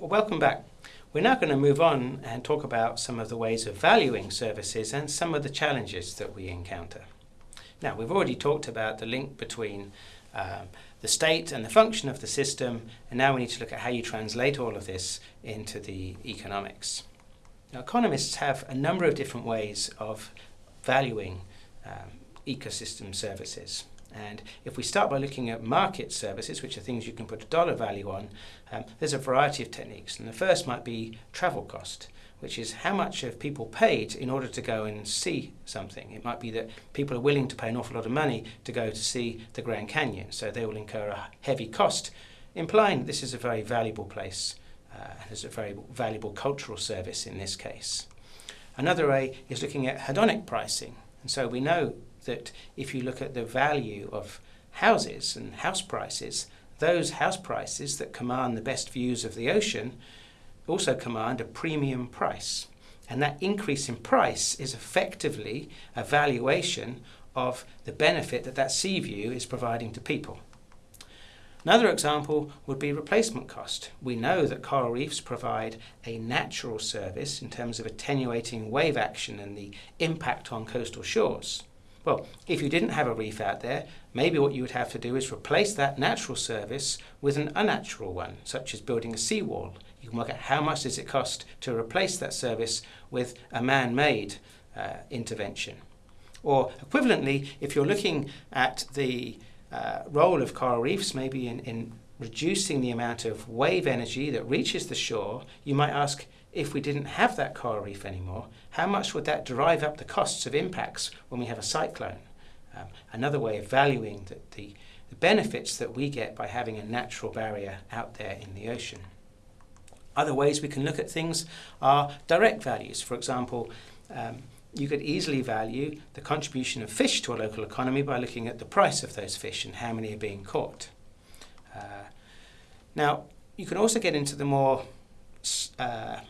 Well, welcome back. We're now going to move on and talk about some of the ways of valuing services and some of the challenges that we encounter. Now, we've already talked about the link between um, the state and the function of the system, and now we need to look at how you translate all of this into the economics. Now, economists have a number of different ways of valuing um, ecosystem services. And if we start by looking at market services, which are things you can put a dollar value on, um, there's a variety of techniques. And the first might be travel cost, which is how much have people paid in order to go and see something. It might be that people are willing to pay an awful lot of money to go to see the Grand Canyon, so they will incur a heavy cost, implying this is a very valuable place uh, a very valuable cultural service in this case. Another way is looking at hedonic pricing. And so we know that if you look at the value of houses and house prices, those house prices that command the best views of the ocean also command a premium price. And that increase in price is effectively a valuation of the benefit that that sea view is providing to people. Another example would be replacement cost. We know that coral reefs provide a natural service in terms of attenuating wave action and the impact on coastal shores. Well, if you didn't have a reef out there, maybe what you would have to do is replace that natural service with an unnatural one, such as building a seawall. You can work out how much does it cost to replace that service with a man-made uh, intervention. Or equivalently, if you're looking at the uh, role of coral reefs, maybe in, in reducing the amount of wave energy that reaches the shore, you might ask, if we didn't have that coral reef anymore, how much would that drive up the costs of impacts when we have a cyclone? Um, another way of valuing the, the, the, benefits that we get by having a natural barrier out there in the ocean. Other ways we can look at things are direct values. For example, um, you could easily value the contribution of fish to a local economy by looking at the price of those fish and how many are being caught. Uh, now, you can also get into the more uh,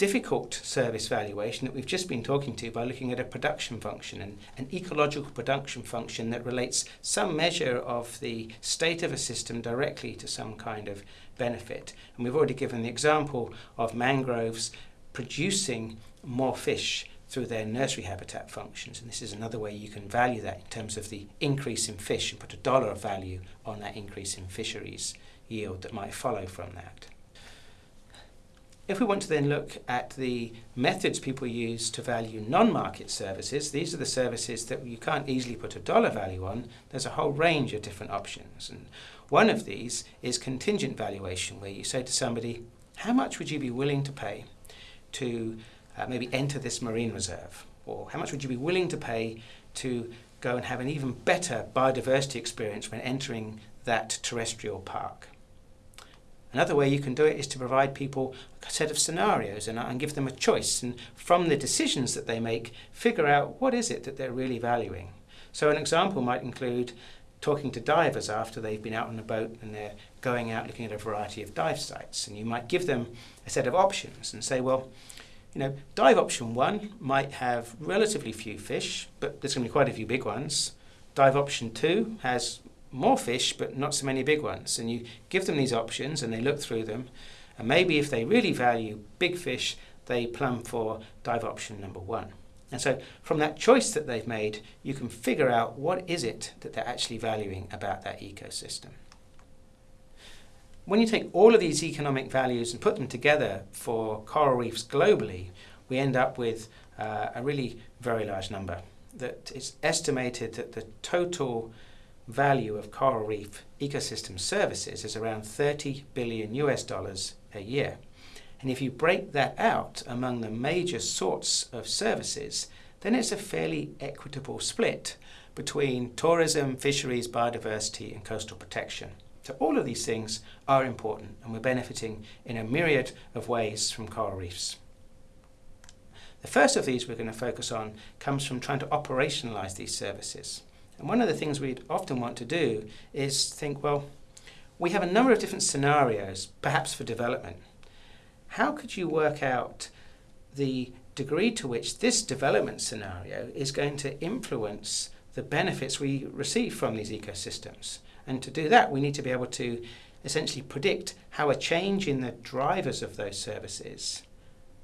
difficult service valuation that we've just been talking to by looking at a production function and an ecological production function that relates some measure of the state of a system directly to some kind of benefit. And we've already given the example of mangroves producing more fish through their nursery habitat functions. And this is another way you can value that in terms of the increase in fish and put a dollar of value on that increase in fisheries yield that might follow from that. If we want to then look at the methods people use to value non-market services, these are the services that you can't easily put a dollar value on. There's a whole range of different options. And one of these is contingent valuation, where you say to somebody, how much would you be willing to pay to uh, maybe enter this marine reserve? Or how much would you be willing to pay to go and have an even better biodiversity experience when entering that terrestrial park? Another way you can do it is to provide people a set of scenarios and, and give them a choice and from the decisions that they make figure out what is it that they're really valuing. So an example might include talking to divers after they've been out on a boat and they're going out looking at a variety of dive sites and you might give them a set of options and say well you know dive option one might have relatively few fish but there's going to be quite a few big ones dive option two has more fish but not so many big ones. And you give them these options and they look through them. And maybe if they really value big fish they plumb for dive option number one. And so from that choice that they've made you can figure out what is it that they're actually valuing about that ecosystem. When you take all of these economic values and put them together for coral reefs globally we end up with uh, a really very large number that it's estimated that the total value of coral reef ecosystem services is around 30 billion US dollars a year. And if you break that out among the major sorts of services, then it's a fairly equitable split between tourism, fisheries, biodiversity and coastal protection. So all of these things are important and we're benefiting in a myriad of ways from coral reefs. The first of these we're going to focus on comes from trying to operationalize these services. And one of the things we'd often want to do is think, well, we have a number of different scenarios, perhaps for development. How could you work out the degree to which this development scenario is going to influence the benefits we receive from these ecosystems? And to do that, we need to be able to essentially predict how a change in the drivers of those services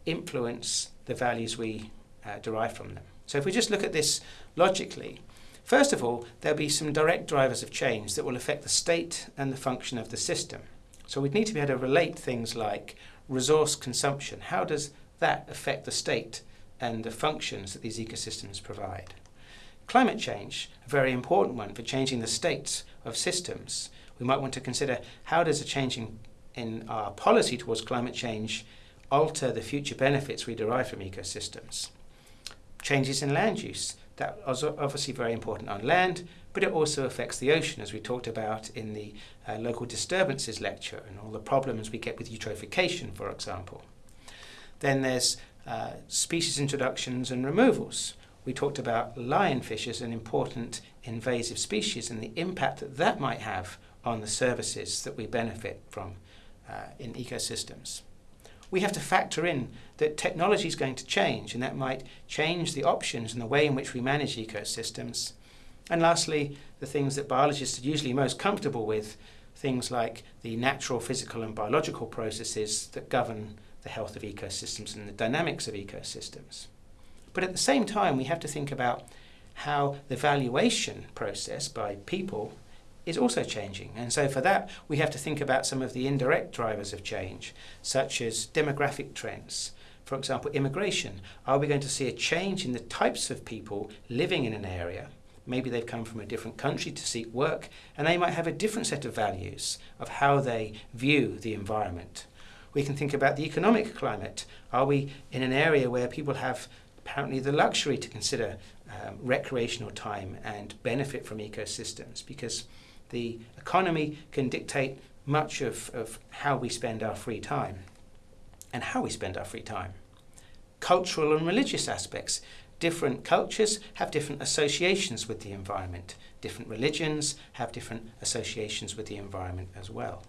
influence the values we uh, derive from them. So if we just look at this logically, first of all, there'll be some direct drivers of change that will affect the state and the function of the system. So we'd need to be able to relate things like resource consumption. How does that affect the state and the functions that these ecosystems provide? Climate change, a very important one for changing the states of systems. We might want to consider how does a change in, in our policy towards climate change alter the future benefits we derive from ecosystems. Changes in land use, that is obviously very important on land, but it also affects the ocean, as we talked about in the uh, local disturbances lecture and all the problems we get with eutrophication, for example. Then there's uh, species introductions and removals. We talked about lionfish as an important invasive species and the impact that that might have on the services that we benefit from uh, in ecosystems. We have to factor in that technology is going to change and that might change the options and the way in which we manage ecosystems. And lastly, the things that biologists are usually most comfortable with, things like the natural, physical and biological processes that govern the health of ecosystems and the dynamics of ecosystems. But at the same time, we have to think about how the valuation process by people is also changing. And so for that, we have to think about some of the indirect drivers of change, such as demographic trends. For example, immigration. Are we going to see a change in the types of people living in an area? Maybe they've come from a different country to seek work, and they might have a different set of values of how they view the environment. We can think about the economic climate. Are we in an area where people have apparently the luxury to consider um, recreational time and benefit from ecosystems because the economy can dictate much of, of how we spend our free time and how we spend our free time. Cultural and religious aspects. Different cultures have different associations with the environment. Different religions have different associations with the environment as well.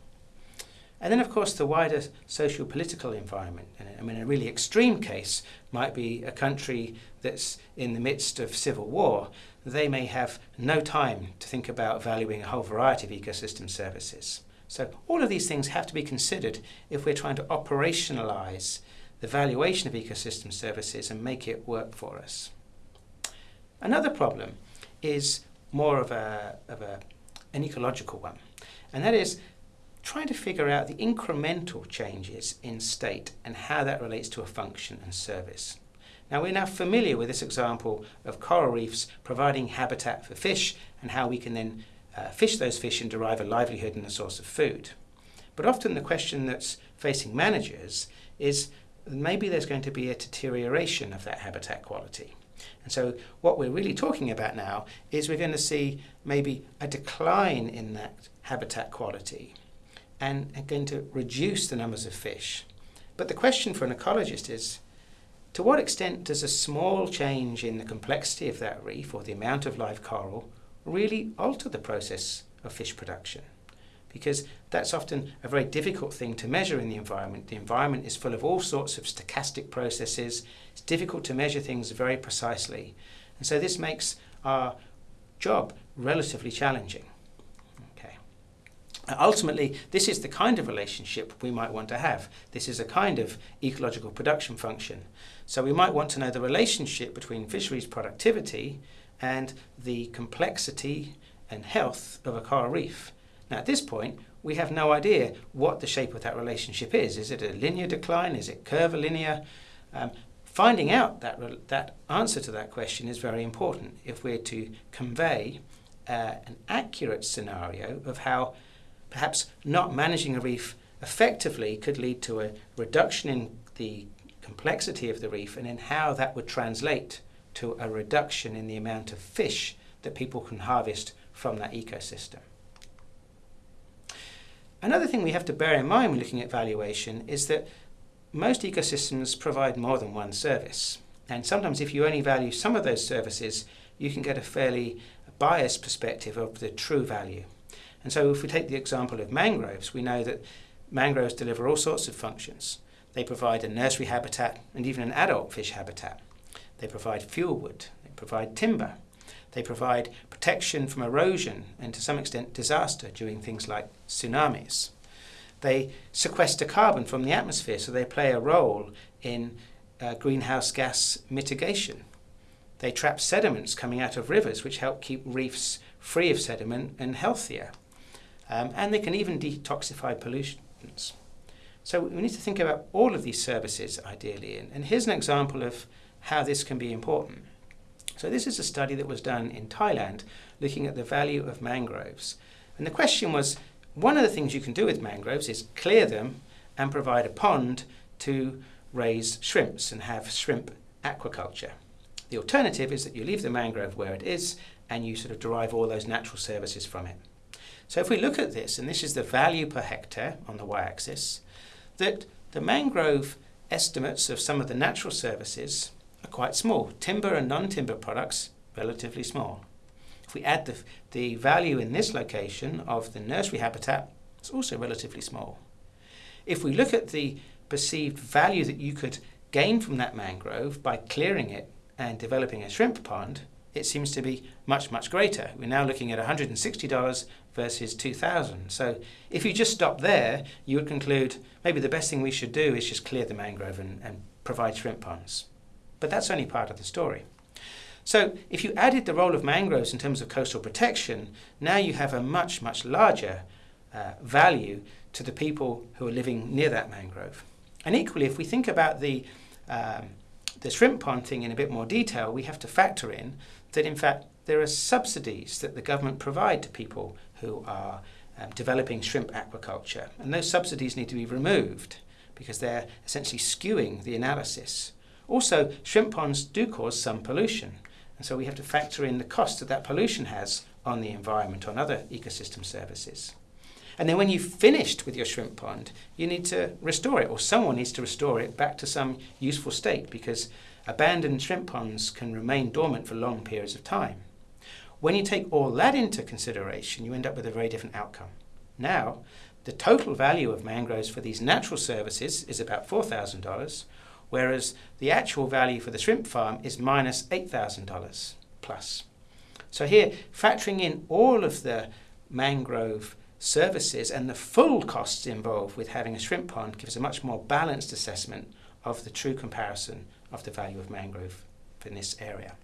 And then, of course, the wider social political environment. I mean, a really extreme case might be a country that's in the midst of civil war. They may have no time to think about valuing a whole variety of ecosystem services. So, all of these things have to be considered if we're trying to operationalize the valuation of ecosystem services and make it work for us. Another problem is more of, a, of a, an ecological one, and that is trying to figure out the incremental changes in state and how that relates to a function and service. Now we're now familiar with this example of coral reefs providing habitat for fish and how we can then uh, fish those fish and derive a livelihood and a source of food. But often the question that's facing managers is maybe there's going to be a deterioration of that habitat quality. And so what we're really talking about now is we're going to see maybe a decline in that habitat quality and are going to reduce the numbers of fish. But the question for an ecologist is, to what extent does a small change in the complexity of that reef or the amount of live coral really alter the process of fish production? Because that's often a very difficult thing to measure in the environment. The environment is full of all sorts of stochastic processes. It's difficult to measure things very precisely. And so this makes our job relatively challenging. Ultimately, this is the kind of relationship we might want to have. This is a kind of ecological production function. So we might want to know the relationship between fisheries productivity and the complexity and health of a coral reef. Now at this point, we have no idea what the shape of that relationship is. Is it a linear decline? Is it curvilinear? Um, finding out that, that answer to that question is very important if we're to convey uh, an accurate scenario of how perhaps not managing a reef effectively could lead to a reduction in the complexity of the reef and in how that would translate to a reduction in the amount of fish that people can harvest from that ecosystem. Another thing we have to bear in mind when looking at valuation is that most ecosystems provide more than one service. And sometimes if you only value some of those services, you can get a fairly biased perspective of the true value. And so if we take the example of mangroves, we know that mangroves deliver all sorts of functions. They provide a nursery habitat and even an adult fish habitat. They provide fuel wood, they provide timber, they provide protection from erosion and to some extent disaster during things like tsunamis. They sequester carbon from the atmosphere, so they play a role in uh, greenhouse gas mitigation. They trap sediments coming out of rivers, which help keep reefs free of sediment and healthier. Um, and they can even detoxify pollutants. So we need to think about all of these services ideally. And, and here's an example of how this can be important. So this is a study that was done in Thailand looking at the value of mangroves. And the question was, one of the things you can do with mangroves is clear them and provide a pond to raise shrimps and have shrimp aquaculture. The alternative is that you leave the mangrove where it is and you sort of derive all those natural services from it. So if we look at this, and this is the value per hectare on the y-axis, that the mangrove estimates of some of the natural services are quite small. Timber and non-timber products, relatively small. If we add the, the value in this location of the nursery habitat, it's also relatively small. If we look at the perceived value that you could gain from that mangrove by clearing it and developing a shrimp pond, it seems to be much, much greater. We're now looking at $160 versus 2000 So if you just stop there, you would conclude maybe the best thing we should do is just clear the mangrove and, and provide shrimp ponds. But that's only part of the story. So if you added the role of mangroves in terms of coastal protection, now you have a much, much larger uh, value to the people who are living near that mangrove. And equally, if we think about the, um, the shrimp pond thing in a bit more detail, we have to factor in that in fact there are subsidies that the government provide to people who are um, developing shrimp aquaculture. And those subsidies need to be removed because they're essentially skewing the analysis. Also, shrimp ponds do cause some pollution. And so we have to factor in the cost that that pollution has on the environment, on other ecosystem services. And then when you've finished with your shrimp pond, you need to restore it, or someone needs to restore it back to some useful state because abandoned shrimp ponds can remain dormant for long periods of time. When you take all that into consideration, you end up with a very different outcome. Now, the total value of mangroves for these natural services is about $4,000, whereas the actual value for the shrimp farm is minus $8,000 plus. So here, factoring in all of the mangrove services and the full costs involved with having a shrimp pond gives a much more balanced assessment of the true comparison of the value of mangrove in this area.